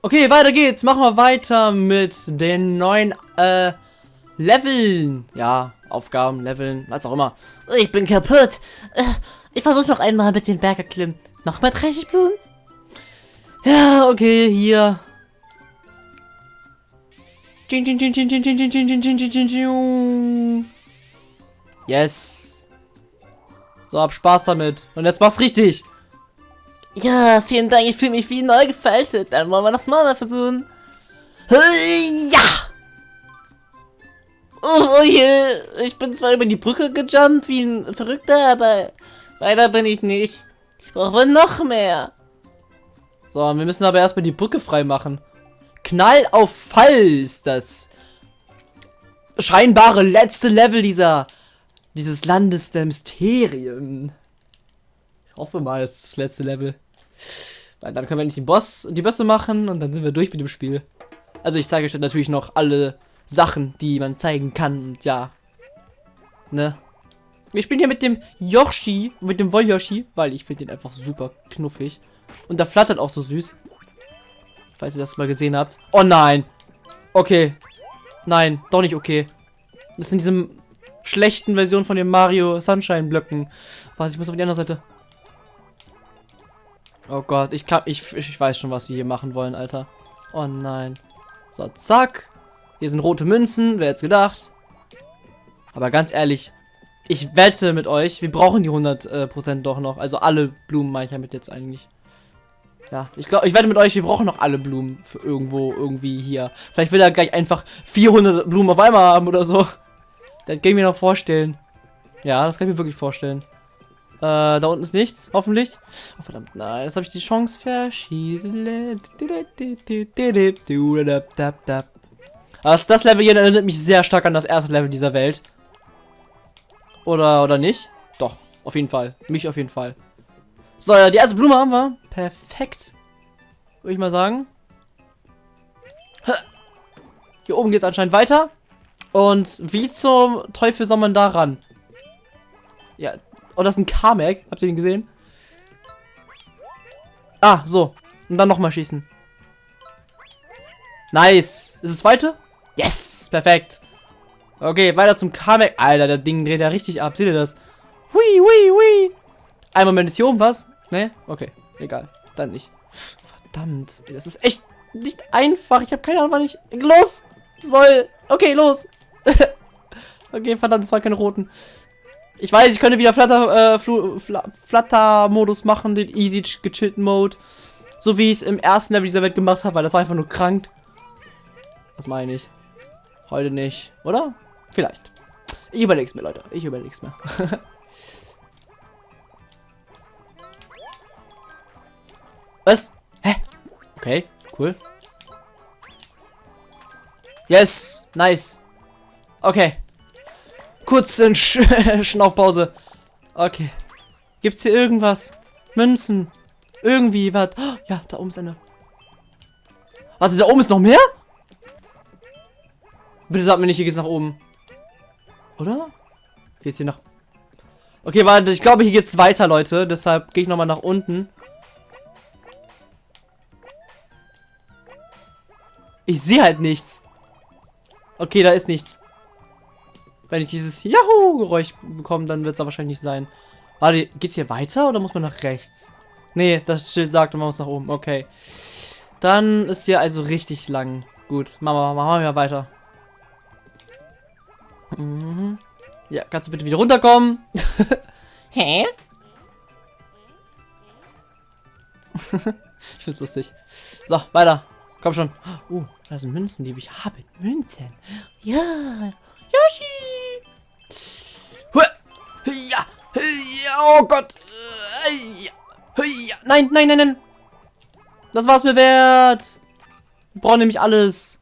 Okay, weiter geht's. Machen wir weiter mit den neuen äh, Leveln. Ja, Aufgaben, Leveln, was auch immer. Ich bin kaputt. Äh, ich versuch's noch einmal mit den Berg erklimmen. Nochmal 30 Blumen? Ja, okay, hier. Yes. So, hab Spaß damit. Und jetzt mach's richtig. Ja, vielen Dank. Ich fühle mich wie neu gefaltet. Dann wollen wir das mal versuchen. Ja! Oh, oh je. Ich bin zwar über die Brücke gejumpt wie ein Verrückter, aber weiter bin ich nicht. Ich brauche noch mehr. So, wir müssen aber erstmal die Brücke frei machen. Knall auf Fall ist das scheinbare letzte Level dieser dieses Landes der Mysterien. Ich hoffe mal, es ist das letzte Level. Weil dann können wir nicht den Boss die Bösse machen und dann sind wir durch mit dem Spiel. Also ich zeige euch natürlich noch alle Sachen, die man zeigen kann und ja. Ne? Wir spielen hier mit dem Yoshi, mit dem Woll-Yoshi, weil ich finde den einfach super knuffig. Und der flattert auch so süß. Falls ihr das mal gesehen habt. Oh nein. Okay. Nein, doch nicht okay. Das sind diese schlechten Version von den Mario Sunshine Blöcken. Was, ich muss auf die andere Seite. Oh Gott, ich kann, ich, ich weiß schon, was sie hier machen wollen, Alter. Oh nein. So, zack. Hier sind rote Münzen, wer hätte gedacht. Aber ganz ehrlich, ich wette mit euch, wir brauchen die 100% äh, doch noch. Also alle Blumen meine ich damit jetzt eigentlich. Ja, ich glaube, ich wette mit euch, wir brauchen noch alle Blumen für irgendwo, irgendwie hier. Vielleicht will er gleich einfach 400 Blumen auf einmal haben oder so. Das kann ich mir noch vorstellen. Ja, das kann ich mir wirklich vorstellen. Äh, da unten ist nichts, hoffentlich. Oh, verdammt, nein, jetzt habe ich die Chance verschießen. Also das Level hier erinnert mich sehr stark an das erste Level dieser Welt. Oder, oder nicht? Doch, auf jeden Fall. Mich auf jeden Fall. So, ja, die erste Blume haben wir. Perfekt. Würde ich mal sagen. Hier oben geht es anscheinend weiter. Und wie zum Teufel soll man da ran? Ja. Oh, das ist ein Kamek. Habt ihr den gesehen? Ah, so. Und dann nochmal schießen. Nice. Ist es zweite? Yes. Perfekt. Okay, weiter zum Kamek. Alter, der Ding dreht ja richtig ab. Seht ihr das? Hui, hui, hui. Ein Moment, ist hier oben was? Ne? Okay, egal. Dann nicht. Verdammt. Das ist echt nicht einfach. Ich habe keine Ahnung, wann ich... Los! Soll... Okay, los. okay, verdammt, das waren keine roten. Ich weiß, ich könnte wieder Flatter, äh, Flu Fla Flatter-Modus machen, den easy gechillten Mode. So wie ich es im ersten Level dieser Welt gemacht habe, weil das war einfach nur krank. Was meine ich? Heute nicht, oder? Vielleicht. Ich überleg's mir, Leute. Ich überleg's mir. Was? Hä? Okay, cool. Yes, nice. Okay. Kurz in Sch Schnaufpause. Okay. Gibt's hier irgendwas? Münzen? Irgendwie was? Oh, ja, da oben ist eine. Warte, da oben ist noch mehr? Bitte sag mir nicht, hier geht's nach oben. Oder? Geht's hier nach... Okay, warte, ich glaube, hier geht's weiter, Leute. Deshalb gehe ich nochmal nach unten. Ich sehe halt nichts. Okay, da ist nichts. Wenn ich dieses Yahoo-Geräusch bekomme, dann wird es wahrscheinlich nicht sein. Warte, geht's hier weiter oder muss man nach rechts? Nee, das Schild sagt, man muss nach oben. Okay. Dann ist hier also richtig lang. Gut, machen wir, machen wir weiter. Mhm. Ja, kannst du bitte wieder runterkommen? Hä? ich find's lustig. So, weiter. Komm schon. Uh, da sind Münzen, die ich habe. Münzen. Ja. Yoshi! Ja! Oh Gott! Äh. Nein, nein, nein, nein! Das war's mir wert! Wir brauchen nämlich alles.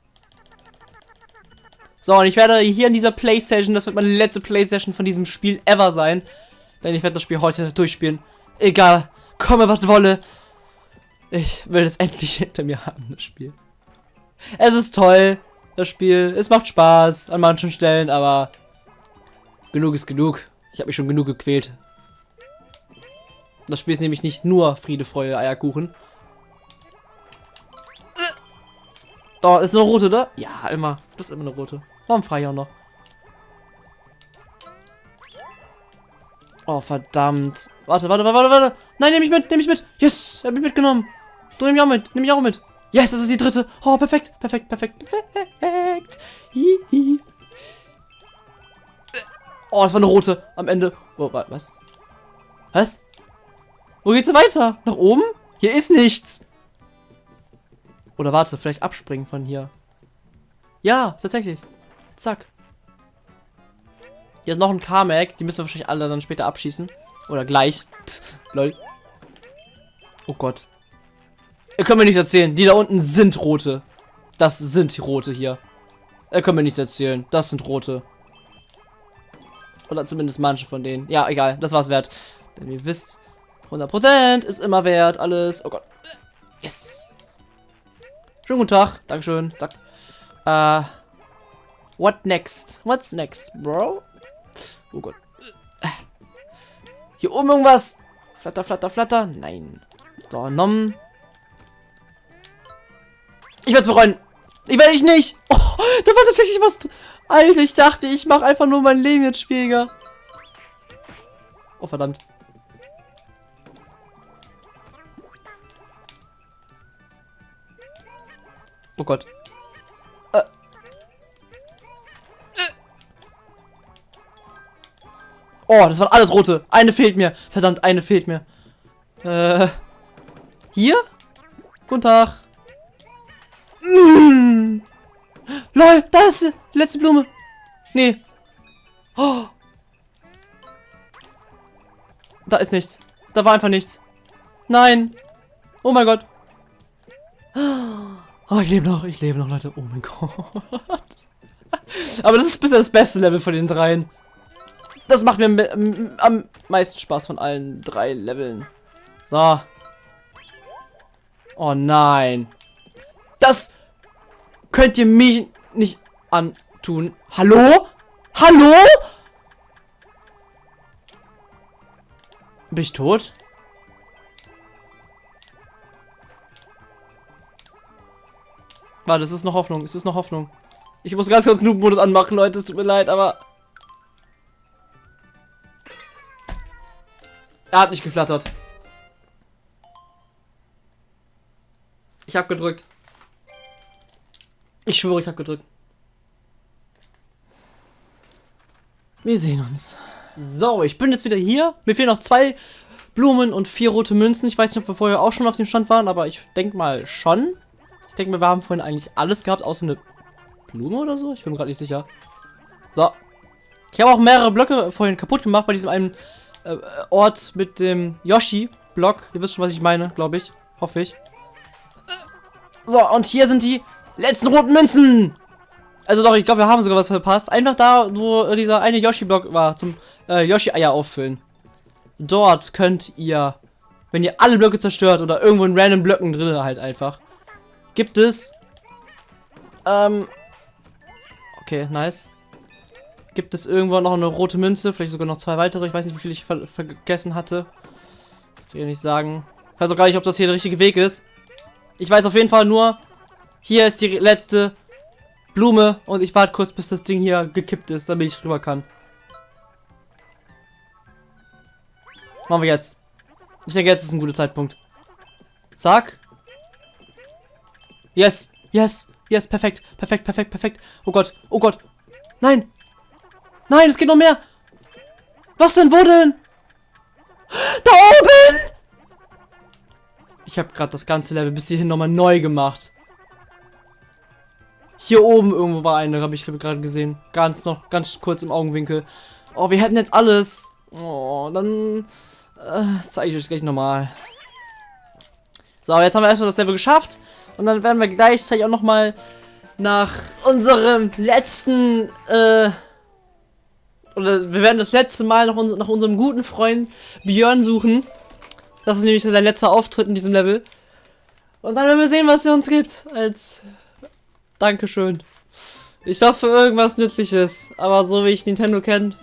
So, und ich werde hier in dieser Playstation, das wird meine letzte Playstation von diesem Spiel ever sein. Denn ich werde das Spiel heute durchspielen. Egal, komme was wolle. Ich will es endlich hinter mir haben, das Spiel. Es ist toll, das Spiel. Es macht Spaß an manchen Stellen, aber genug ist genug. Ich habe mich schon genug gequält. Das Spiel ist nämlich nicht nur Friede, Freude, Eierkuchen. Da ist eine rote da. Ja, immer. Das ist immer eine rote. Warum frei ich auch noch? Oh, verdammt. Warte, warte, warte, warte. Nein, nehme ich mit, nehme ich mit. Yes, er hat mich mitgenommen. Du nimm mich auch mit, nimm mich auch mit. Yes, das ist die dritte. Oh, perfekt, perfekt, perfekt, perfekt. Hihi. Oh, das war eine rote am Ende. Oh, was? Was? Wo geht's weiter? Nach oben? Hier ist nichts. Oder warte, vielleicht abspringen von hier. Ja, tatsächlich. Zack. Hier ist noch ein Carmack. Die müssen wir wahrscheinlich alle dann später abschießen. Oder gleich. Lol. Oh Gott. Ihr könnt mir nichts erzählen. Die da unten sind rote. Das sind die rote hier. Ihr könnt mir nichts erzählen. Das sind rote. Oder zumindest manche von denen. Ja, egal. Das war's wert. Denn ihr wisst, 100% ist immer wert. Alles. Oh Gott. Yes. Schönen guten Tag. Dankeschön. Zack. Äh. What next? What's next, bro? Oh Gott. Hier oben irgendwas. Flatter, flatter, flatter. Nein. So, nom. Ich werde es bereuen. Ich werde ich nicht. Oh, da war tatsächlich was. Alter, ich dachte, ich mache einfach nur mein Leben jetzt schwieriger. Oh, verdammt. Oh Gott. Äh. Äh. Oh, das waren alles rote. Eine fehlt mir. Verdammt, eine fehlt mir. Äh. Hier? Guten Tag. Mmh. Lol, da ist letzte Blume. Nee. Oh. Da ist nichts. Da war einfach nichts. Nein. Oh mein Gott. Oh, ich lebe noch, ich lebe noch, Leute. Oh mein Gott. Aber das ist bisher das beste Level von den dreien. Das macht mir am meisten Spaß von allen drei Leveln. So. Oh nein. Das könnt ihr mich nicht antun. Hallo? Hallo? Bin ich tot? Warte, es ist noch Hoffnung. Es ist noch Hoffnung. Ich muss ganz kurz Noob-Modus anmachen, Leute. Es tut mir leid, aber... Er hat nicht geflattert. Ich habe gedrückt. Ich schwöre, ich habe gedrückt. Wir sehen uns. So, ich bin jetzt wieder hier. Mir fehlen noch zwei Blumen und vier rote Münzen. Ich weiß nicht, ob wir vorher auch schon auf dem Stand waren, aber ich denke mal schon. Ich denke mir, wir haben vorhin eigentlich alles gehabt, außer eine Blume oder so. Ich bin gerade nicht sicher. So. Ich habe auch mehrere Blöcke vorhin kaputt gemacht bei diesem einen äh, Ort mit dem Yoshi-Block. Ihr wisst schon, was ich meine, glaube ich. Hoffe ich. So, und hier sind die letzten roten Münzen. Also doch, ich glaube, wir haben sogar was verpasst. Einfach da, wo dieser eine Yoshi-Block war, zum äh, Yoshi-Eier auffüllen. Dort könnt ihr, wenn ihr alle Blöcke zerstört oder irgendwo in random Blöcken drin halt einfach, gibt es, ähm, okay, nice. Gibt es irgendwo noch eine rote Münze, vielleicht sogar noch zwei weitere. Ich weiß nicht, wie viel ich ver vergessen hatte. Ich will nicht sagen. Ich weiß auch gar nicht, ob das hier der richtige Weg ist. Ich weiß auf jeden Fall nur, hier ist die letzte Blume und ich warte kurz, bis das Ding hier gekippt ist, damit ich rüber kann. Machen wir jetzt. Ich denke, jetzt ist ein guter Zeitpunkt. Zack. Yes, yes, yes, perfekt, perfekt, perfekt, perfekt. Oh Gott, oh Gott. Nein. Nein, es geht noch mehr. Was denn, wo denn? Da oben! Ich habe gerade das ganze Level bis hierhin nochmal neu gemacht. Hier oben irgendwo war eine, habe ich gerade gesehen. Ganz noch, ganz kurz im Augenwinkel. Oh, wir hätten jetzt alles. Oh, dann äh, zeige ich euch gleich nochmal. So, jetzt haben wir erstmal das Level geschafft. Und dann werden wir gleichzeitig auch nochmal nach unserem letzten, äh, oder wir werden das letzte Mal nach, uns, nach unserem guten Freund Björn suchen. Das ist nämlich sein letzter Auftritt in diesem Level. Und dann werden wir sehen, was er uns gibt als Dankeschön. Ich hoffe, irgendwas Nützliches. Aber so wie ich Nintendo kenne,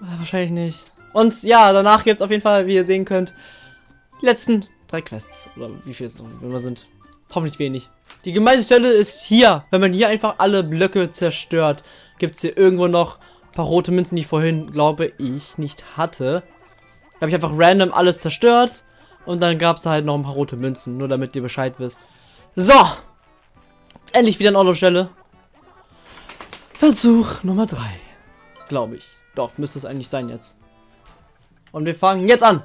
wahrscheinlich nicht. Und ja, danach gibt es auf jeden Fall, wie ihr sehen könnt, die letzten drei Quests. Oder wie viel es noch immer sind. Hoffentlich wenig. Die gemeinste Stelle ist hier. Wenn man hier einfach alle Blöcke zerstört, gibt es hier irgendwo noch ein paar rote Münzen, die ich vorhin, glaube ich, nicht hatte. Da habe ich einfach random alles zerstört. Und dann gab es halt noch ein paar rote Münzen, nur damit ihr Bescheid wisst. So. Endlich wieder eine Auto-Stelle. Versuch Nummer 3. Glaube ich. Doch, müsste es eigentlich sein jetzt. Und wir fangen jetzt an.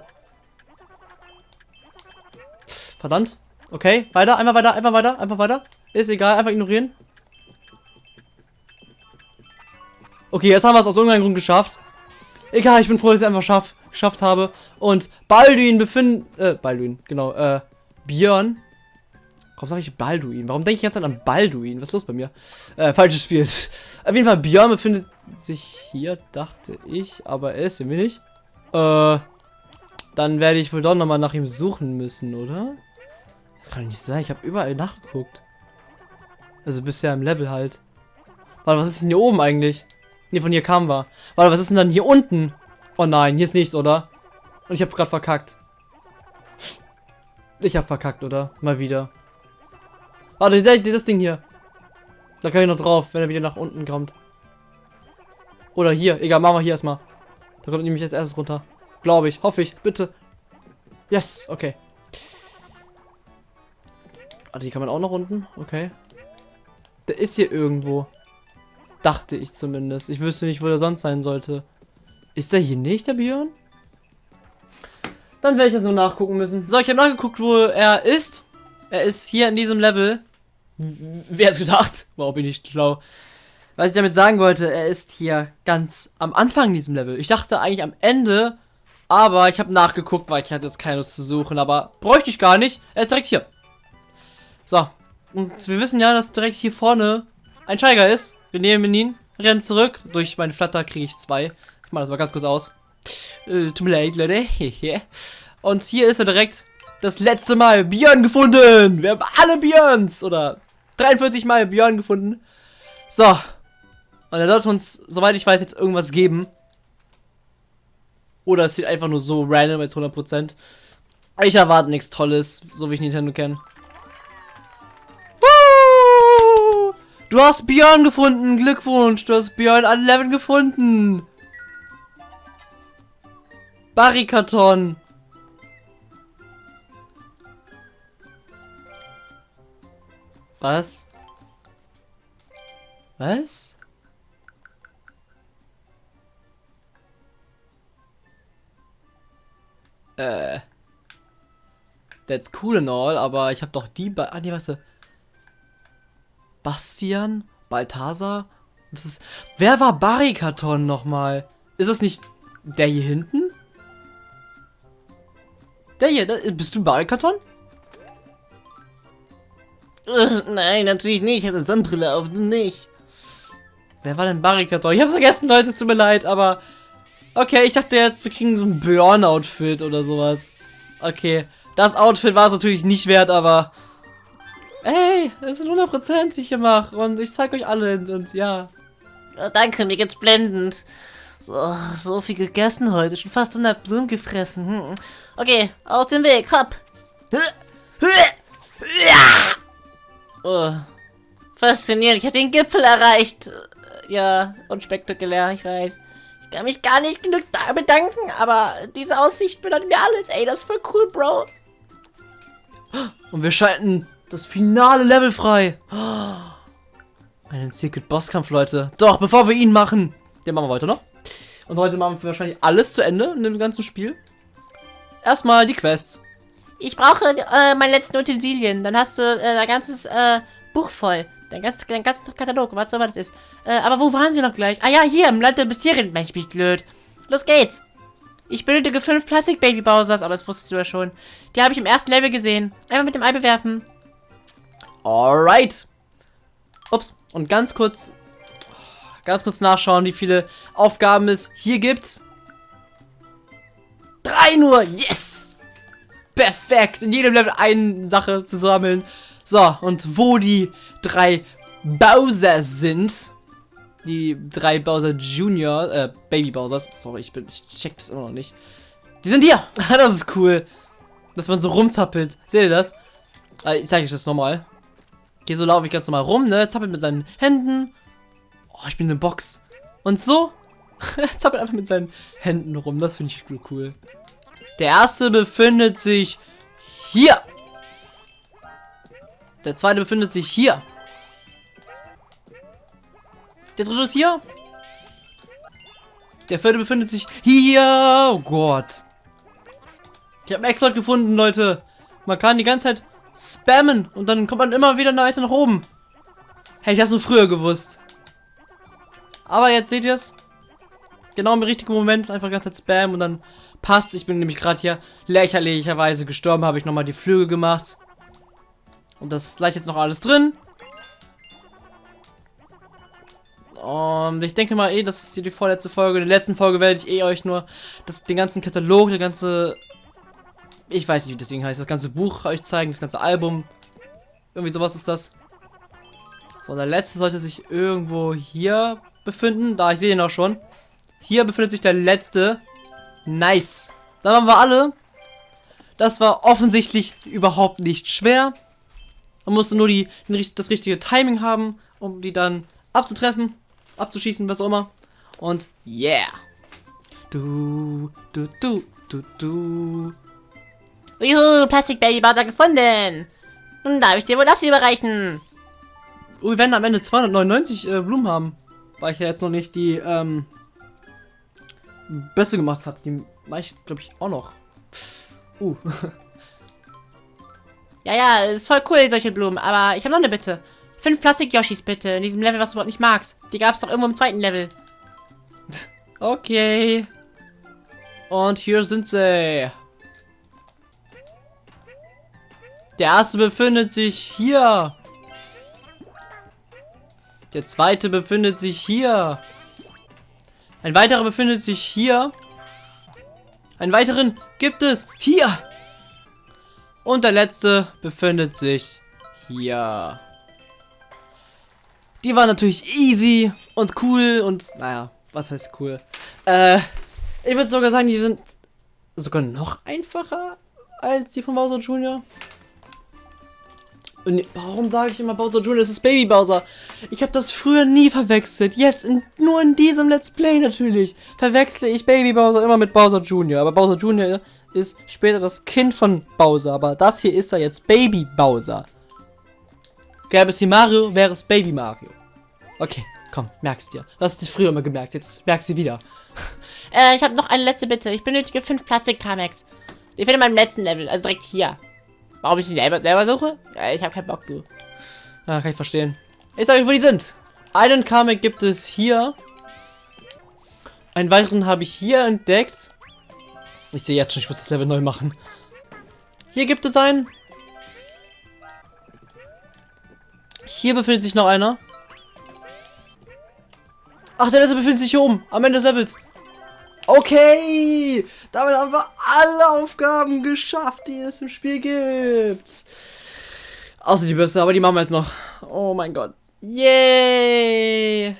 Verdammt. Okay, weiter, einfach weiter, einfach weiter, einfach weiter. Ist egal, einfach ignorieren. Okay, jetzt haben wir es aus irgendeinem Grund geschafft. Egal, ich bin froh, dass ich es einfach schaff, geschafft habe. Und Balduin befindet... Äh, Balduin, genau. Äh, Björn. Warum sage ich Balduin? Warum denke ich jetzt an Balduin? Was ist los bei mir? Äh, falsches Spiel. Auf jeden Fall, Björn befindet sich hier, dachte ich. Aber er ist irgendwie nicht. Äh, dann werde ich wohl doch nochmal nach ihm suchen müssen, oder? Das kann nicht sein. Ich habe überall nachgeguckt. Also bisher im Level halt. Warte, was ist denn hier oben eigentlich? Ne, von hier kamen wir. Warte, was ist denn dann hier unten? Oh nein, hier ist nichts, oder? Und ich habe gerade verkackt. Ich habe verkackt, oder? Mal wieder. Warte, das Ding hier. Da kann ich noch drauf, wenn er wieder nach unten kommt. Oder hier. Egal, machen wir hier erstmal. Da kommt nämlich als erstes runter. Glaube ich. Hoffe ich. Bitte. Yes. Okay. Warte, die kann man auch noch unten. Okay. Der ist hier irgendwo. Dachte ich zumindest. Ich wüsste nicht, wo der sonst sein sollte. Ist der hier nicht, der Björn? Dann werde ich das nur nachgucken müssen. So, ich habe nachgeguckt, wo er ist. Er ist hier in diesem Level. Wer hat's gedacht? Wow, bin ich schlau. Was ich damit sagen wollte, er ist hier ganz am Anfang in diesem Level. Ich dachte eigentlich am Ende, aber ich habe nachgeguckt, weil ich hatte jetzt keine zu suchen, aber bräuchte ich gar nicht. Er ist direkt hier. So. Und wir wissen ja, dass direkt hier vorne ein Steiger ist. Wir nehmen ihn, rennen zurück. Durch meine Flatter kriege ich zwei. Ich mache das mal ganz kurz aus. Äh, tut mir leid, Leute. Und hier ist er direkt das letzte Mal Björn gefunden. Wir haben alle Björns. Oder 43 Mal Björn gefunden. So. Und er sollte uns, soweit ich weiß, jetzt irgendwas geben. Oder es sieht einfach nur so random als 100%. Ich erwarte nichts Tolles, so wie ich Nintendo kenne. Du hast Björn gefunden. Glückwunsch. Du hast Björn an Level gefunden. Barrikaton. Was? Was? Äh. That's cool and all, aber ich habe doch die... Ba ah, nee, warte. Bastian, Balthasar. Das ist, wer war Barrikaton nochmal? Ist das nicht der hier hinten? Der hier, bist du Barrikaton? Nein, natürlich nicht. Ich habe eine Sonnenbrille auf, du nicht. Wer war denn Barrikaton? Ich habe vergessen, Leute, es tut mir leid, aber... Okay, ich dachte jetzt, wir kriegen so ein Björn-Outfit oder sowas. Okay, das Outfit war es natürlich nicht wert, aber... Ey, es sind 100% ich hier mache und ich zeig euch alle und, und ja. Oh, danke, mir geht's blendend. So, so viel gegessen heute, schon fast 100 Blumen gefressen. Hm. Okay, aus dem Weg, hopp. Oh, faszinierend, ich habe den Gipfel erreicht. Ja, unspektakulär, ich weiß. Ich kann mich gar nicht genug bedanken, aber diese Aussicht bedeutet mir alles. Ey, das ist voll cool, Bro. Und wir schalten das finale Level frei. Einen Secret Bosskampf, Leute. Doch, bevor wir ihn machen, den machen wir heute noch. Und heute machen wir wahrscheinlich alles zu Ende in dem ganzen Spiel. Erstmal die Quests. Ich brauche äh, meine letzten Utensilien. Dann hast du äh, dein ganzes äh, Buch voll. Dein ganzes, dein ganzes Katalog, was auch immer das ist. Äh, aber wo waren sie noch gleich? Ah ja, hier, im Land der Mysterien. Mensch, bin ich blöd. Los geht's. Ich benötige fünf Plastik-Baby Bowsers, aber das wusstest du ja schon. Die habe ich im ersten Level gesehen. Einmal mit dem Ei bewerfen. Alright. Ups. Und ganz kurz, ganz kurz nachschauen, wie viele Aufgaben es hier gibt. Drei nur. Yes. Perfekt. In jedem Level eine Sache zu sammeln. So, und wo die drei Bowser sind, die drei Bowser Junior, äh, Baby Bowsers, sorry, ich, bin, ich check das immer noch nicht. Die sind hier. das ist cool. Dass man so rumzappelt. Seht ihr das? Äh, ich zeige euch das nochmal. Hier so laufe ich ganz normal rum, ne? Zappelt mit seinen Händen. Oh, ich bin eine Box. Und so zappelt einfach mit seinen Händen rum. Das finde ich cool. Der erste befindet sich hier. Der zweite befindet sich hier. Der dritte ist hier. Der vierte befindet sich hier. Oh Gott. Ich habe einen Exploit gefunden, Leute. Man kann die ganze Zeit spammen und dann kommt man immer wieder weiter nach oben. Hätte ich das nur früher gewusst. Aber jetzt seht ihr es. Genau im richtigen Moment einfach die ganze Zeit spammen und dann passt. Ich bin nämlich gerade hier lächerlicherweise gestorben, habe ich nochmal die Flüge gemacht. Und das leicht jetzt noch alles drin. Und ich denke mal eh, das ist die vorletzte Folge. In der letzten Folge werde ich eh euch nur das, den ganzen Katalog, der ganze... Ich weiß nicht, wie das Ding heißt. Das ganze Buch euch zeigen, das ganze Album. Irgendwie sowas ist das. So, der letzte sollte sich irgendwo hier befinden. Da, ich sehe ihn auch schon. Hier befindet sich der letzte. Nice. Da waren wir alle. Das war offensichtlich überhaupt nicht schwer. Man musste nur die, das richtige Timing haben, um die dann abzutreffen, abzuschießen, was auch immer. Und yeah. Du, du, du, du, du. Juhu, Plastikbabybader gefunden. Nun darf ich dir wohl das überreichen. Oh, wir werden am Ende 299 äh, Blumen haben. Weil ich ja jetzt noch nicht die ähm, Beste gemacht habe. Die mache ich, glaube ich, auch noch. Uh. ja, ja, ist voll cool, solche Blumen. Aber ich habe noch eine Bitte. Fünf Plastik-Yoshis bitte. In diesem Level, was du überhaupt nicht magst. Die gab es doch irgendwo im zweiten Level. Okay. Und hier sind sie. Der erste befindet sich hier. Der zweite befindet sich hier. Ein weiterer befindet sich hier. Einen weiteren gibt es hier. Und der letzte befindet sich hier. Die war natürlich easy und cool und naja, was heißt cool? Äh, ich würde sogar sagen, die sind sogar noch einfacher als die von Bowser Jr. Und warum sage ich immer Bowser Jr.? Es ist Baby Bowser. Ich habe das früher nie verwechselt. Jetzt, in, nur in diesem Let's Play natürlich, verwechsle ich Baby Bowser immer mit Bowser Jr. Aber Bowser Jr. ist später das Kind von Bowser. Aber das hier ist er jetzt Baby Bowser. Gäbe es hier Mario, wäre es Baby Mario. Okay, komm, merkst dir. Das hast du früher immer gemerkt, jetzt merkst du wieder. Äh, ich habe noch eine letzte Bitte. Ich benötige fünf Plastik-Kamex. Ich finde in meinem letzten Level, also direkt hier. Warum ich sie selber, selber suche? Ja, ich habe keinen Bock, du. Ja, kann ich verstehen. Ich sage euch, wo die sind. Einen Kamek gibt es hier. Einen weiteren habe ich hier entdeckt. Ich sehe jetzt schon, ich muss das Level neu machen. Hier gibt es einen. Hier befindet sich noch einer. Ach, der letzte befindet sich hier oben, am Ende des Levels. Okay, damit haben wir alle Aufgaben geschafft, die es im Spiel gibt. Außer die Bürste, aber die machen wir jetzt noch. Oh mein Gott. Yay!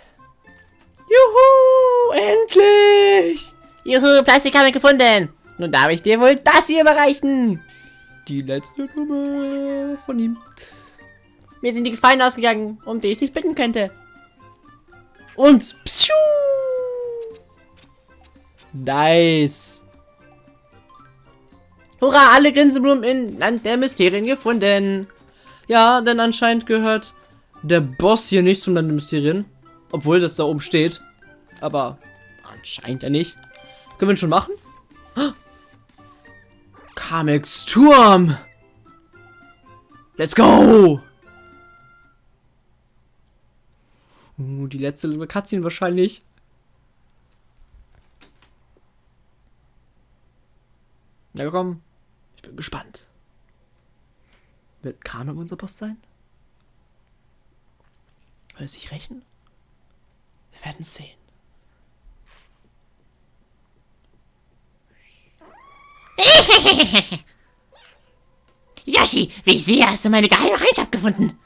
Juhu! Endlich! Juhu, Plastik haben wir gefunden. Nun darf ich dir wohl das hier überreichen. Die letzte Nummer von ihm. Mir sind die Gefallen ausgegangen, um die ich dich bitten könnte. Und pschuh! Nice. Hurra, alle Grinsenblumen in Land der Mysterien gefunden. Ja, denn anscheinend gehört der Boss hier nicht zum Land der Mysterien. Obwohl das da oben steht. Aber anscheinend ja nicht. Können wir ihn schon machen? Kamex Turm. Let's go. Uh, die letzte Cutscene wahrscheinlich. Na komm, ich bin gespannt. Wird Kanon unser Boss sein? Will es sich rächen? Wir werden sehen. Yoshi, wie sehe, hast du meine geheime Heinschaft gefunden.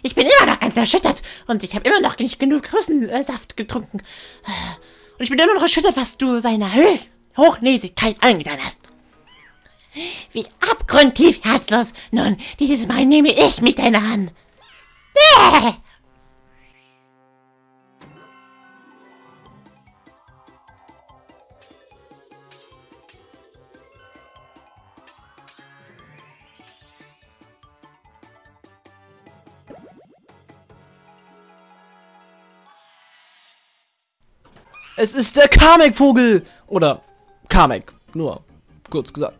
Ich bin immer noch ganz erschüttert und ich habe immer noch nicht genug Russensaft getrunken. Und ich bin immer noch erschüttert, was du seiner Hochnäsigkeit angetan hast. Wie abgrundtief herzlos. Nun, dieses Mal nehme ich mich deiner an. Es ist der Kamek-Vogel! Oder Kamek, nur kurz gesagt.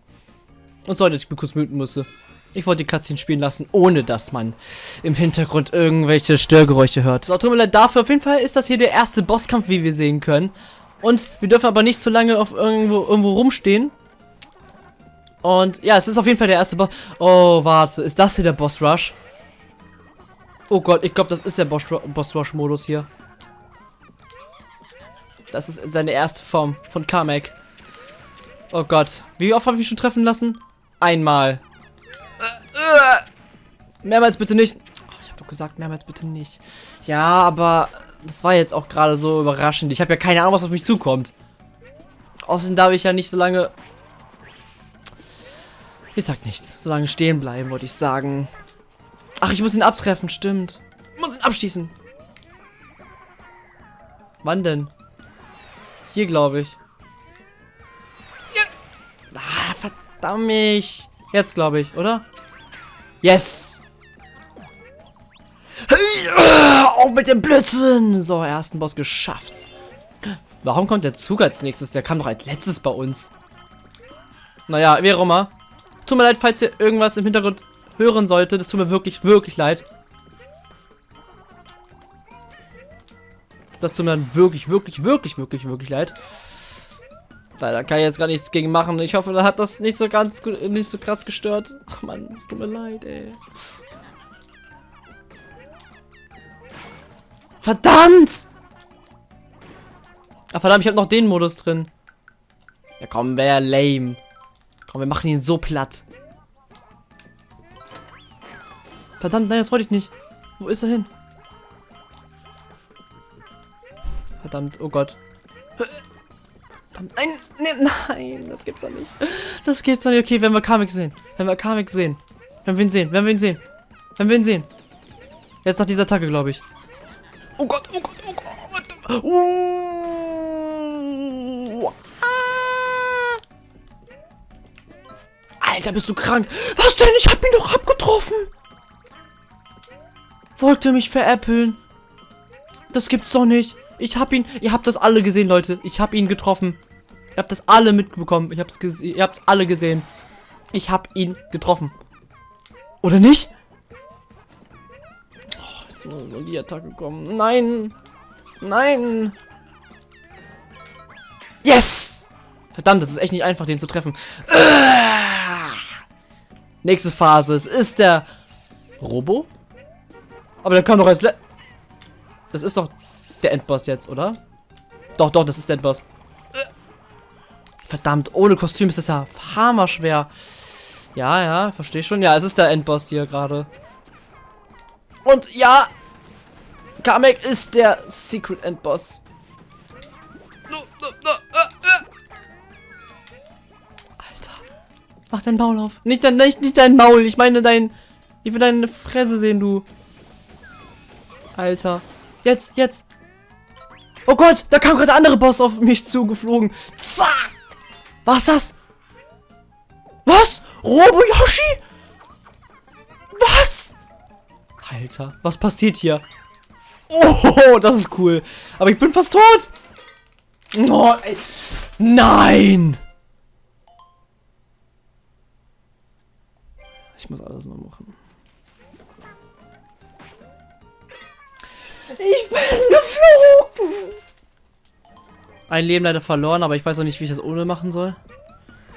Und sorry, dass ich mir kurz muten musste. Ich wollte die Cutscene spielen lassen, ohne dass man im Hintergrund irgendwelche Störgeräusche hört. So, tut mir leid dafür. Auf jeden Fall ist das hier der erste Bosskampf, wie wir sehen können. Und wir dürfen aber nicht zu lange auf irgendwo, irgendwo rumstehen. Und ja, es ist auf jeden Fall der erste Boss. Oh, warte. Ist das hier der Boss Rush? Oh Gott, ich glaube, das ist der Boss, Boss Rush Modus hier. Das ist seine erste Form von Kamek. Oh Gott. Wie oft habe ich mich schon treffen lassen? Einmal. Mehrmals bitte nicht. Oh, ich habe doch gesagt, mehrmals bitte nicht. Ja, aber das war jetzt auch gerade so überraschend. Ich habe ja keine Ahnung, was auf mich zukommt. Außerdem darf ich ja nicht so lange... Ich sag nichts. So lange stehen bleiben, wollte ich sagen. Ach, ich muss ihn abtreffen, stimmt. Ich muss ihn abschießen. Wann denn? Hier, glaube ich. Verdammt. Jetzt, glaube ich, oder? Yes! Auch mit dem Blödsinn! So, ersten Boss geschafft. Warum kommt der Zug als nächstes? Der kam doch als letztes bei uns. Naja, wie auch immer. Tut mir leid, falls ihr irgendwas im Hintergrund hören solltet. Das tut mir wirklich, wirklich leid. Das tut mir dann wirklich, wirklich, wirklich, wirklich, wirklich leid. Weil da kann ich jetzt gar nichts gegen machen. Ich hoffe, da hat das nicht so ganz nicht so krass gestört. Ach man, es tut mir leid, ey. Verdammt! Ach verdammt, ich habe noch den Modus drin. Ja komm, wäre lame. Komm, wir machen ihn so platt. Verdammt, nein, das wollte ich nicht. Wo ist er hin? Verdammt, oh Gott. Verdammt, nein, nein, nein, das gibt's doch nicht. Das gibt's doch nicht. Okay, wenn wir Kamek sehen. Wenn wir Kamek sehen. Wenn wir ihn sehen, wenn wir ihn sehen. Wenn wir ihn sehen. Jetzt nach dieser Attacke, glaube ich. Oh Gott, oh Gott, oh Gott. Uh. Alter, bist du krank? Was denn? Ich hab ihn doch abgetroffen. Wollte mich veräppeln. Das gibt's doch nicht. Ich hab ihn. Ihr habt das alle gesehen, Leute. Ich hab ihn getroffen. Ihr habt das alle mitbekommen. Ich hab's. Ihr habt's alle gesehen. Ich hab ihn getroffen. Oder nicht? Oh, jetzt muss nur die Attacke kommen. Nein. Nein. Yes! Verdammt, das ist echt nicht einfach, den zu treffen. Ah! Nächste Phase. Es ist der Robo. Aber der kam doch als... Le das ist doch der Endboss jetzt, oder? Doch, doch, das ist der Endboss. Verdammt, ohne Kostüm ist das ja hammerschwer. Ja, ja, verstehe schon. Ja, es ist der Endboss hier gerade. Und ja, Kamek ist der Secret Endboss. Alter. Mach dein Maul auf. Nicht dein, nicht, nicht dein Maul. Ich meine dein... Ich will deine Fresse sehen, du. Alter. Jetzt, jetzt. Oh Gott, da kam gerade der andere Boss auf mich zugeflogen. Zack! Was das? Was? Robo Yoshi? Was? Alter, was passiert hier? Oh, das ist cool. Aber ich bin fast tot. Oh. Nein! Ich muss alles noch machen. Ich bin geflogen! Ein Leben leider verloren, aber ich weiß auch nicht, wie ich das ohne machen soll.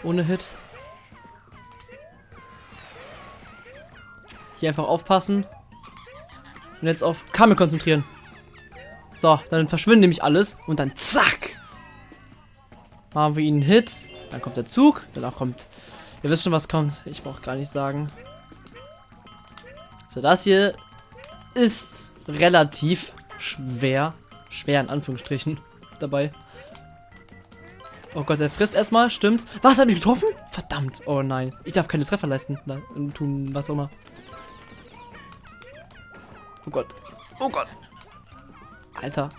Ohne Hit. Hier einfach aufpassen. Und jetzt auf Kamel konzentrieren. So, dann verschwindet nämlich alles. Und dann zack. Machen wir ihn einen Hit. Dann kommt der Zug. Danach kommt... Ihr wisst schon, was kommt. Ich brauche gar nicht sagen. So, das hier ist relativ schwer. Schwer in Anführungsstrichen dabei. Oh Gott, der frisst erstmal, stimmt. Was, hat mich getroffen? Verdammt. Oh nein. Ich darf keine Treffer leisten. Na, tun, was auch immer. Oh Gott. Oh Gott. Alter.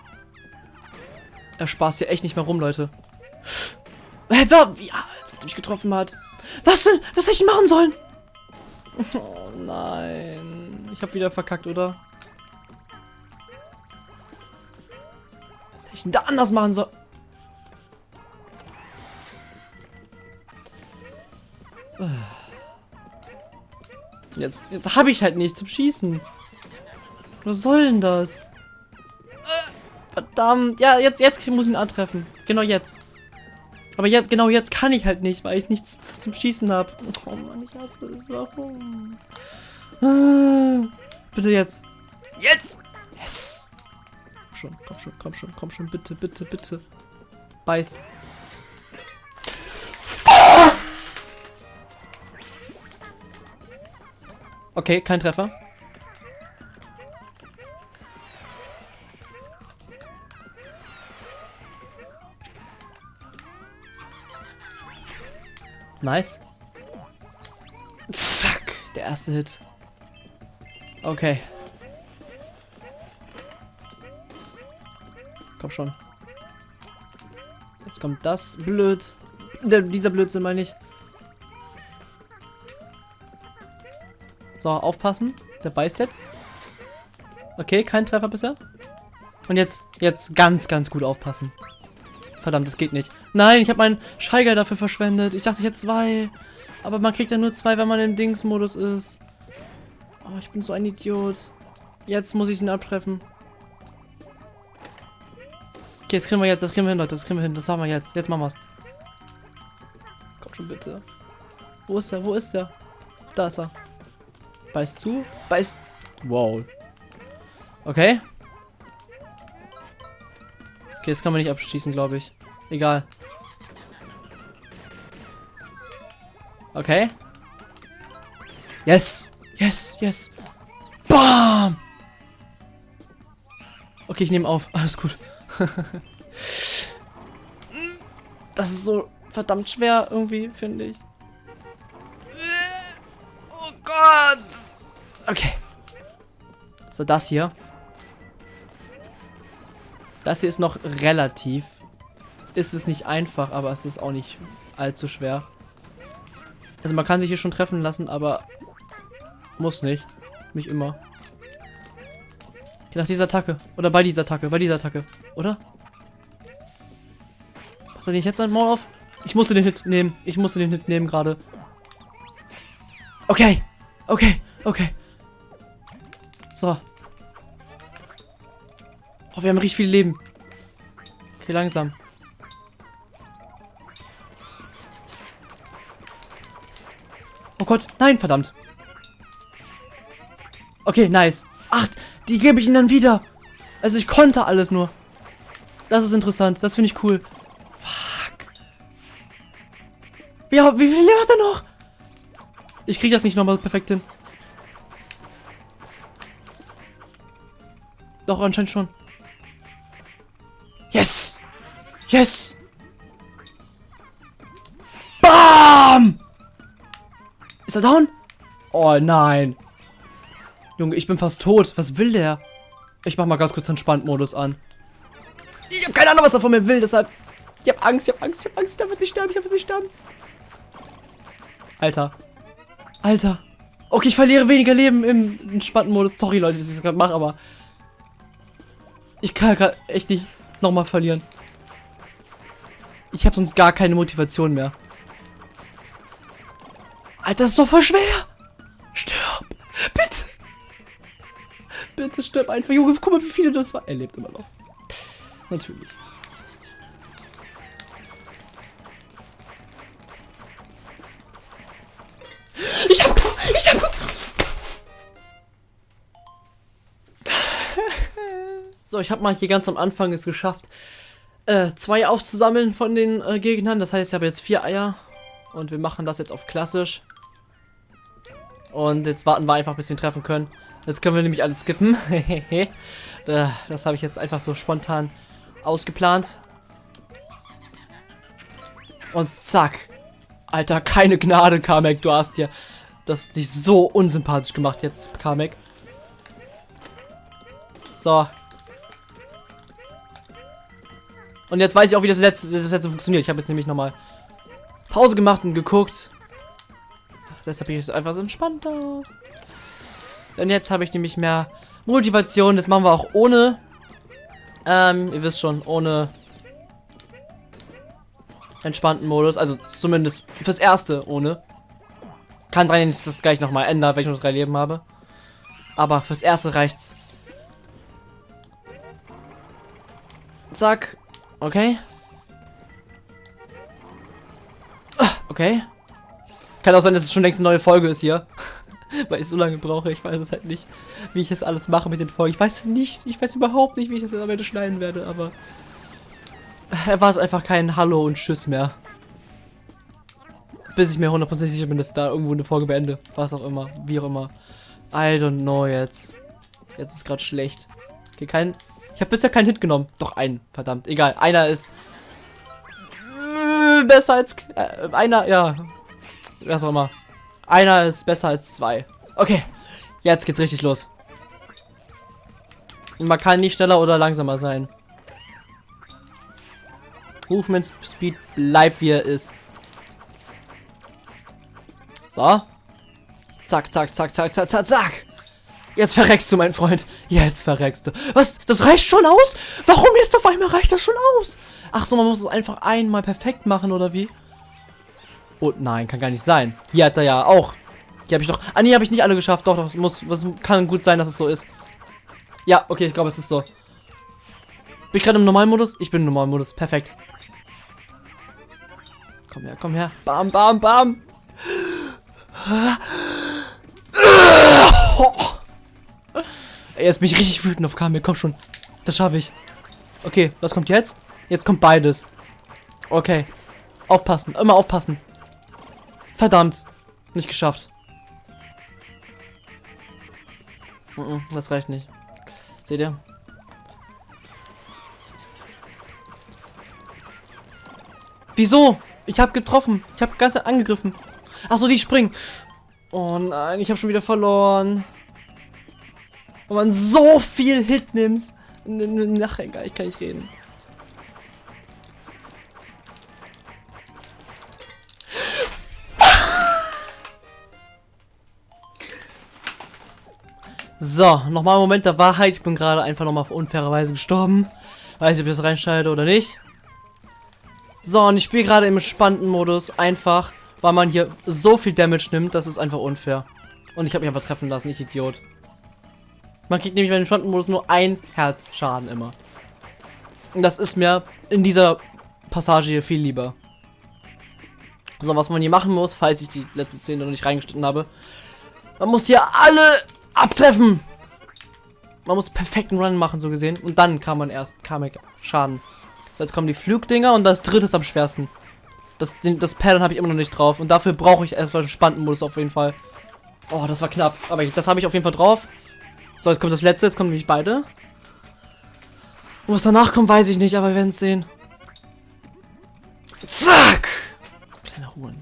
Er spaßt hier echt nicht mehr rum, Leute. Hä, wer? Ja, als ob er mich getroffen hat. Was denn? Was hätte ich machen sollen? Oh nein. Ich habe wieder verkackt, oder? Was hätte ich denn da anders machen sollen? Jetzt, jetzt habe ich halt nichts zum Schießen. Was soll denn das? Verdammt. Ja, jetzt, jetzt muss ich ihn antreffen. Genau jetzt. Aber jetzt, genau jetzt kann ich halt nicht, weil ich nichts zum Schießen habe. Oh Mann, ich hasse es. Warum? Ah, bitte jetzt. Jetzt! Yes! Komm schon, komm schon, komm schon, komm schon, bitte, bitte, bitte. Beiß. Okay, kein Treffer. Nice. Zack, der erste Hit. Okay. Komm schon. Jetzt kommt das. Blöd. Der, dieser Blödsinn meine ich. So, aufpassen. Der beißt jetzt. Okay, kein Treffer bisher. Und jetzt, jetzt ganz, ganz gut aufpassen. Verdammt, das geht nicht. Nein, ich habe meinen Scheiger dafür verschwendet. Ich dachte, ich hätte zwei. Aber man kriegt ja nur zwei, wenn man im Dings-Modus ist. Oh, ich bin so ein Idiot. Jetzt muss ich ihn abtreffen. Okay, das kriegen wir jetzt. Das kriegen wir hin, Leute. Das kriegen wir hin. Das machen wir jetzt. Jetzt machen wir's. Komm schon, bitte. Wo ist er? Wo ist er? Da ist er. Beißt zu. Beißt. Wow. Okay. Okay, das kann man nicht abschießen, glaube ich. Egal. Okay. Yes. Yes, yes. Bam. Okay, ich nehme auf. Alles gut. das ist so verdammt schwer irgendwie, finde ich. Oh Gott. Okay. So, das hier. Das hier ist noch relativ. Ist es nicht einfach, aber es ist auch nicht allzu schwer. Also man kann sich hier schon treffen lassen, aber muss nicht. Nicht immer. Nach dieser Attacke. Oder bei dieser Attacke. Bei dieser Attacke. Oder? Was soll ich jetzt ein Maul auf? Ich musste den Hit nehmen. Ich musste den Hit nehmen gerade. Okay. Okay. Okay. So. Oh, wir haben richtig viel Leben. Okay, langsam. Oh Gott, nein, verdammt. Okay, nice. Ach, die gebe ich ihnen dann wieder. Also ich konnte alles nur. Das ist interessant. Das finde ich cool. Fuck. Wie, wie viel Leben hat er noch? Ich kriege das nicht nochmal perfekt hin. Doch, anscheinend schon. Yes! Yes! Bam! Ist er down? Oh nein. Junge, ich bin fast tot. Was will der? Ich mach mal ganz kurz den Entspannt-Modus an. Ich habe keine Ahnung, was er von mir will, deshalb... Ich habe Angst, ich habe Angst, ich habe Angst. Ich darf jetzt nicht sterben, ich darf jetzt nicht sterben. Alter. Alter. Okay, ich verliere weniger Leben im entspannten Modus. Sorry, Leute, dass ich das gerade mache, aber... Ich kann gerade echt nicht nochmal verlieren. Ich habe sonst gar keine Motivation mehr. Alter, das ist doch voll schwer. Stirb. Bitte. Bitte stirb einfach. Junge, guck mal, wie viele das war. Er lebt immer noch. Natürlich. Ich hab... Ich hab... So, ich habe mal hier ganz am Anfang es geschafft, äh, zwei aufzusammeln von den äh, Gegnern. Das heißt, ich habe jetzt vier Eier. Und wir machen das jetzt auf klassisch. Und jetzt warten wir einfach, bis wir ihn treffen können. Jetzt können wir nämlich alles skippen. das habe ich jetzt einfach so spontan ausgeplant. Und zack. Alter, keine Gnade, Kamek. Du hast dir das dich so unsympathisch gemacht jetzt, Kamek. So. Und jetzt weiß ich auch, wie das letzte, das letzte funktioniert. Ich habe jetzt nämlich nochmal Pause gemacht und geguckt. Deshalb bin ich jetzt einfach so entspannter. Denn jetzt habe ich nämlich mehr Motivation. Das machen wir auch ohne. Ähm, ihr wisst schon, ohne entspannten Modus. Also zumindest fürs Erste ohne. Kann sein, dass ich das gleich nochmal ändert, wenn ich nur drei Leben habe. Aber fürs Erste reicht's. Zack. Okay. Ah, Okay. Kann auch sein, dass es schon längst eine neue Folge ist hier. Weil ich so lange brauche. Ich weiß es halt nicht, wie ich das alles mache mit den Folgen. Ich weiß nicht, ich weiß überhaupt nicht, wie ich das am Ende schneiden werde, aber erwartet einfach kein Hallo und Tschüss mehr. Bis ich mir hundertprozentig sicher bin, dass da irgendwo eine Folge beende. Was auch immer, wie auch immer. I don't know jetzt. Jetzt ist gerade schlecht. Okay, kein. Habe bisher keinen Hit genommen. Doch einen, verdammt. Egal, einer ist äh, besser als äh, einer, ja. Was auch immer. Einer ist besser als zwei. Okay, jetzt geht's richtig los. Man kann nicht schneller oder langsamer sein. Movement Speed bleibt wie er ist. So. Zack, zack, zack, zack, zack, zack, zack. Jetzt verreckst du, mein Freund. Jetzt verreckst du. Was? Das reicht schon aus? Warum jetzt auf einmal reicht das schon aus? Ach so, man muss es einfach einmal perfekt machen, oder wie? Oh nein, kann gar nicht sein. Hier hat er ja auch. Hier habe ich doch. Ah nee, habe ich nicht alle geschafft. Doch, doch, muss, was kann gut sein, dass es so ist. Ja, okay, ich glaube, es ist so. Bin ich gerade im Normalmodus? Ich bin im Normalmodus. Perfekt. Komm her, komm her. Bam, bam, bam. Jetzt bin ich richtig wütend auf Kamil. Komm schon. Das schaffe ich. Okay, was kommt jetzt? Jetzt kommt beides. Okay. Aufpassen. Immer aufpassen. Verdammt. Nicht geschafft. Das reicht nicht. Seht ihr? Wieso? Ich habe getroffen. Ich habe ganz angegriffen. Ach so, die springen. Oh nein, ich habe schon wieder verloren. Und man so viel Hit nimmst. Ach, egal, ich kann nicht reden. So, nochmal ein Moment der Wahrheit. Ich bin gerade einfach nochmal auf unfaire Weise gestorben. Weiß nicht, ob ich das reinschneide oder nicht. So, und ich spiele gerade im spannenden Modus. Einfach, weil man hier so viel Damage nimmt, das ist einfach unfair. Und ich habe mich einfach treffen lassen, ich Idiot. Man kriegt nämlich bei dem spannenden Modus nur ein Herzschaden immer. Und das ist mir in dieser Passage hier viel lieber. So, was man hier machen muss, falls ich die letzte Szene noch nicht reingeschnitten habe. Man muss hier alle abtreffen. Man muss perfekten Run machen, so gesehen. Und dann kann man erst Kamek Schaden. So, jetzt kommen die Flugdinger und das dritte ist am schwersten. Das, den, das Pattern habe ich immer noch nicht drauf. Und dafür brauche ich erstmal einen spannenden auf jeden Fall. Oh, das war knapp. Aber das habe ich auf jeden Fall drauf. So, jetzt kommt das letzte. Jetzt kommen nämlich beide. Und was danach kommt, weiß ich nicht, aber wir werden es sehen. Zack! Kleiner Huren.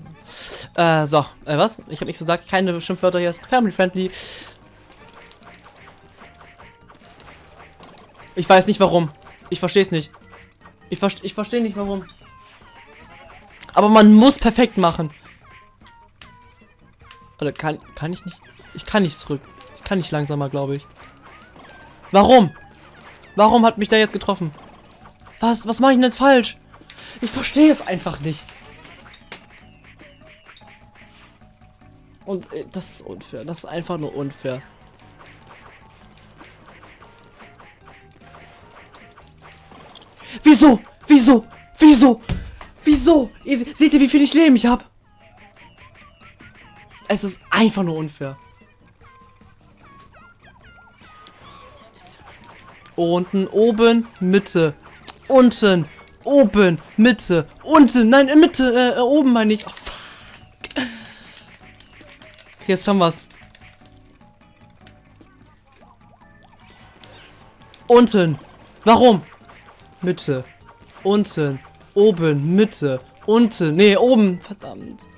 Äh, so. Äh, was? Ich habe nichts gesagt. Keine Schimpfwörter hier. Ist family friendly. Ich weiß nicht warum. Ich verstehe es nicht. Ich, verste ich verstehe nicht warum. Aber man muss perfekt machen. Oder kann, kann ich nicht? Ich kann nicht zurück. Kann nicht langsamer, glaube ich. Warum? Warum hat mich der jetzt getroffen? Was? Was mache ich denn jetzt falsch? Ich verstehe es einfach nicht. Und äh, das ist unfair. Das ist einfach nur unfair. Wieso? Wieso? Wieso? Wieso? Ihr, se- seht ihr, wie viel ich Leben ich habe? Es ist einfach nur unfair. Unten, oben, Mitte. Unten, oben, Mitte, unten. Nein, in Mitte, äh, äh, oben meine ich. Oh, fuck. Okay, jetzt haben wir's. Unten. Warum? Mitte. Unten. Oben. Mitte. Unten. Nee, oben. Verdammt.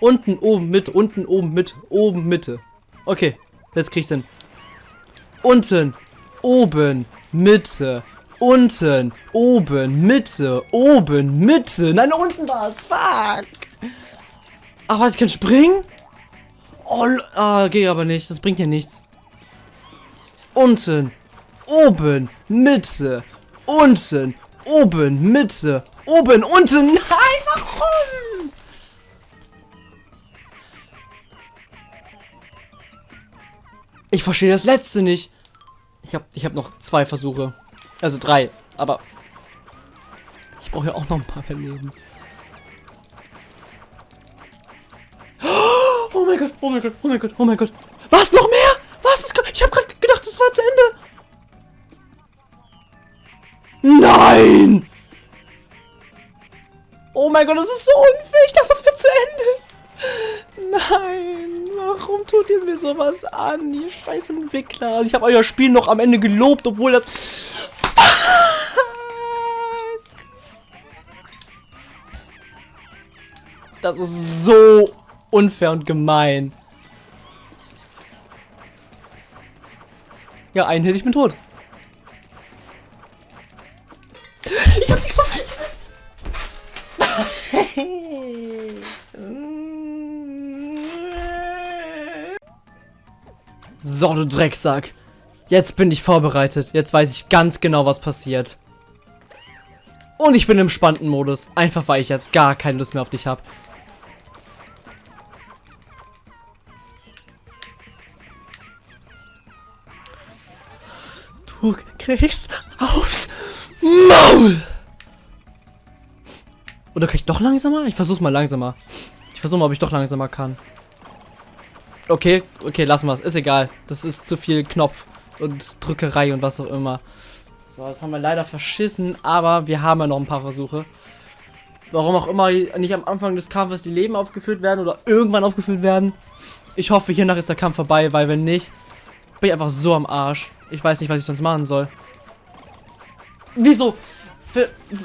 Unten, oben, mit, unten, oben, mit, oben, Mitte. Okay, jetzt krieg ich's hin. Unten, oben, Mitte, unten, oben, Mitte, oben, Mitte. Nein, unten war es. Fuck. Was, ich kann springen? Oh, ah, geht aber nicht. Das bringt ja nichts. Unten, oben, Mitte, unten, oben, Mitte, oben, unten. Nein, warum? Ich verstehe das letzte nicht. Ich habe ich hab noch zwei Versuche. Also drei. Aber ich brauche ja auch noch ein paar mehr Leben. Oh mein Gott, oh mein Gott, oh mein Gott, oh mein Gott. Was, noch mehr? Was? Ich habe gerade gedacht, das war zu Ende. Nein! Oh mein Gott, das ist so unfair. Ich dachte, das wird zu Ende. Nein, tut ihr mir sowas an? Die scheiß Entwickler. Ich habe euer Spiel noch am Ende gelobt, obwohl das... Das ist so unfair und gemein. Ja, einen hätte ich bin tot. Ich hab die So, du Drecksack. Jetzt bin ich vorbereitet. Jetzt weiß ich ganz genau, was passiert. Und ich bin im spannenden Modus. Einfach, weil ich jetzt gar keine Lust mehr auf dich habe. Du kriegst aufs Maul! Oder kann ich doch langsamer? Ich versuch's mal langsamer. Ich versuche mal, ob ich doch langsamer kann. Okay, okay, lassen wir es. Ist egal. Das ist zu viel Knopf und Drückerei und was auch immer. So, das haben wir leider verschissen, aber wir haben ja noch ein paar Versuche. Warum auch immer nicht am Anfang des Kampfes die Leben aufgefüllt werden oder irgendwann aufgefüllt werden. Ich hoffe, hiernach ist der Kampf vorbei, weil wenn nicht, bin ich einfach so am Arsch. Ich weiß nicht, was ich sonst machen soll. Wieso?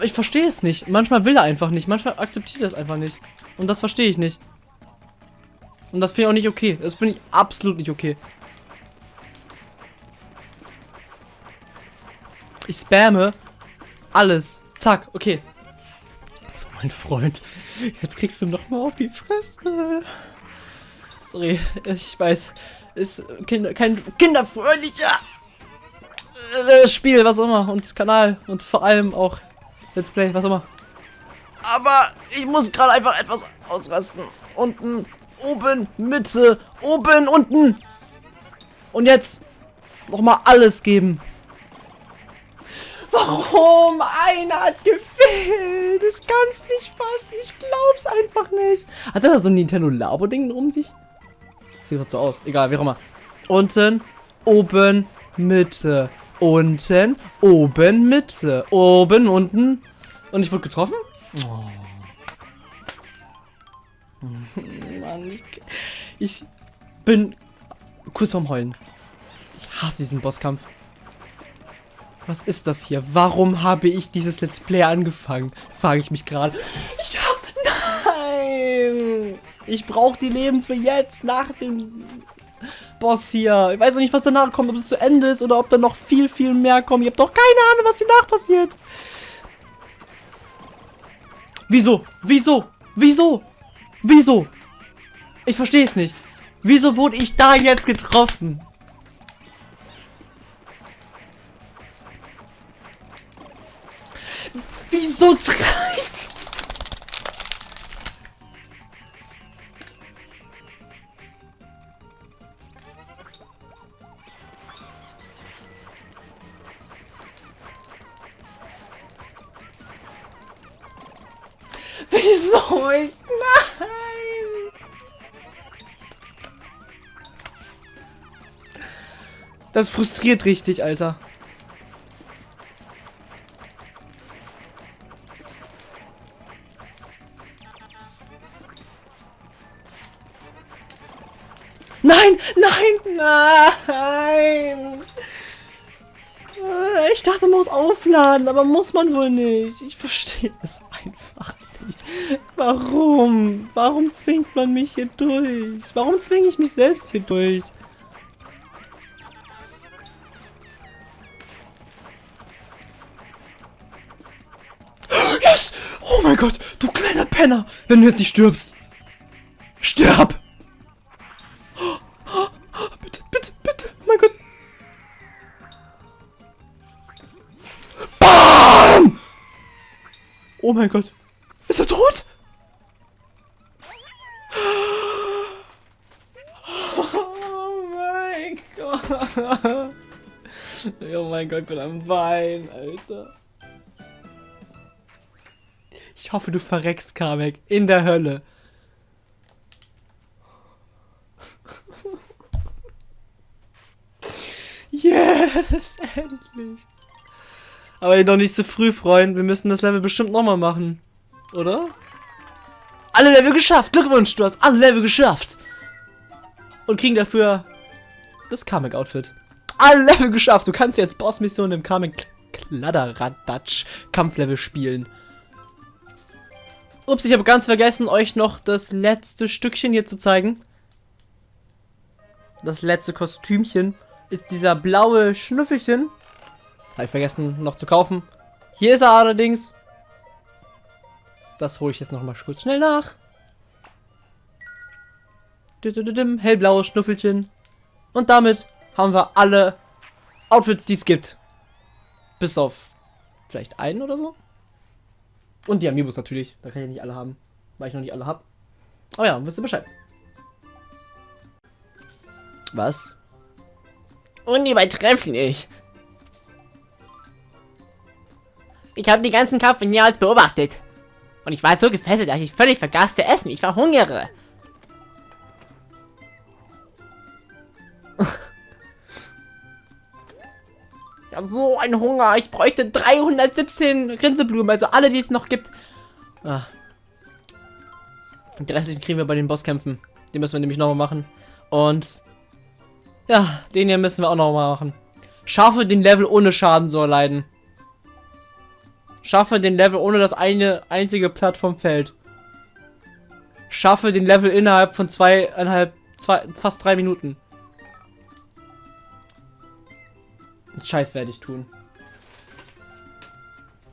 Ich verstehe es nicht. Manchmal will er einfach nicht. Manchmal akzeptiert er es einfach nicht. Und das verstehe ich nicht. Und das finde ich auch nicht okay. Das finde ich absolut nicht okay. Ich spamme alles. Zack, okay. Also mein Freund, jetzt kriegst du noch mal auf die Fresse. Sorry, ich weiß, ist kind, kein kinderfreundlicher äh, Spiel, was auch immer, und Kanal und vor allem auch Let's Play, was auch immer. Aber ich muss gerade einfach etwas ausrasten. Unten, oben, Mitte, oben, unten. Und jetzt nochmal alles geben. Warum? Einer hat gefehlt. Das kann's nicht fassen. Ich glaub's einfach nicht. Hat er da so ein Nintendo Labo-Ding um sich? Sieht doch so aus. Egal, wie auch immer. Unten, oben, Mitte. Unten, oben, Mitte. Oben, unten. Und ich wurde getroffen? Oh. Mann, ich, ich bin kurz vorm Heulen. Ich hasse diesen Bosskampf. Was ist das hier? Warum habe ich dieses Let's Play angefangen? Frage ich mich gerade. Ich hab... Nein! Ich brauche die Leben für jetzt, nach dem Boss hier. Ich weiß noch nicht, was danach kommt, ob es zu Ende ist oder ob da noch viel, viel mehr kommt. Ich habe doch keine Ahnung, was danach passiert. Wieso? Wieso? Wieso? Wieso? Ich verstehe es nicht. Wieso wurde ich da jetzt getroffen? Wieso drei? Wieso? Nein! Das frustriert richtig, Alter. Nein, nein, nein. Ich dachte, man muss aufladen, aber muss man wohl nicht. Ich verstehe es einfach nicht. Warum? Warum zwingt man mich hier durch? Warum zwinge ich mich selbst hier durch? Yes! Oh mein Gott, du kleiner Penner! Wenn du jetzt nicht stirbst! sterb! Bitte, bitte, bitte! Oh mein Gott! BAM! Oh mein Gott! Gott, ich bin am Wein, Alter. Ich hoffe, du verreckst, Kamek. In der Hölle. Yes, endlich. Aber noch nicht so früh, Freund. Wir müssen das Level bestimmt nochmal machen. Oder? Alle Level geschafft. Glückwunsch, du hast alle Level geschafft. Und kriegen dafür das Kamek-Outfit. Alle Level geschafft. Du kannst jetzt Boss-Missionen im Kamek Kladderadatsch Kampflevel spielen. Ups, ich habe ganz vergessen, euch noch das letzte Stückchen hier zu zeigen. Das letzte Kostümchen ist dieser blaue Schnüffelchen. Habe ich vergessen noch zu kaufen. Hier ist er allerdings. Das hole ich jetzt noch mal kurz schnell nach. Hellblaues Schnuffelchen. Und damit haben wir alle Outfits, die es gibt. Bis auf vielleicht einen oder so. Und die Amiibos natürlich. Da kann ich nicht alle haben, weil ich noch nicht alle habe. Aber ja, wisst ihr Bescheid. Was? Unübertrefflich. Ich habe die ganzen Kampf von aus beobachtet. Und ich war so gefesselt, dass ich völlig vergaß zu essen. Ich verhungere. Habe so einen Hunger. Ich bräuchte 317 Rinseblumen, also alle, die es noch gibt. Ah. Die restlichen kriegen wir bei den Bosskämpfen. Die müssen wir nämlich nochmal machen. Und ja, den hier müssen wir auch nochmal machen. Schaffe den Level ohne Schaden zu erleiden. Schaffe den Level ohne das eine einzige Plattform fällt. Schaffe den Level innerhalb von zweieinhalb, zwei, fast drei Minuten. Scheiß werde ich tun.